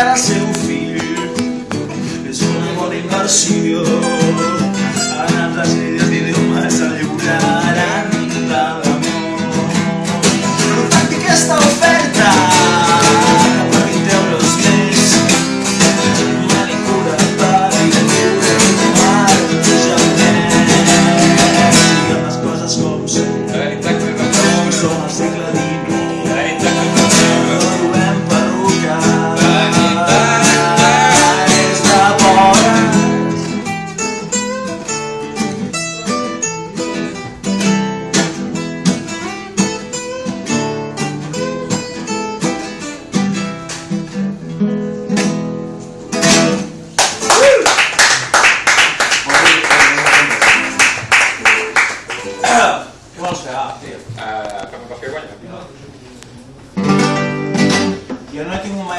al seu fill. És un amor immersió non se hace. Uh, ¿Cómo coge Yo no tengo un